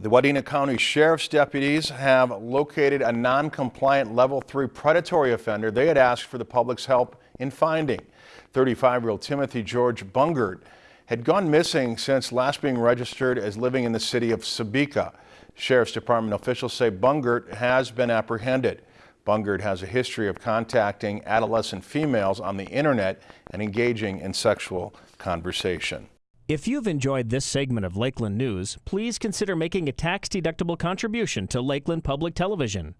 The Wadena County Sheriff's deputies have located a non-compliant level 3 predatory offender they had asked for the public's help in finding. 35-year-old Timothy George Bungert had gone missing since last being registered as living in the city of Sebeka. Sheriff's Department officials say Bungert has been apprehended. Bungert has a history of contacting adolescent females on the internet and engaging in sexual conversation. If you've enjoyed this segment of Lakeland News, please consider making a tax-deductible contribution to Lakeland Public Television.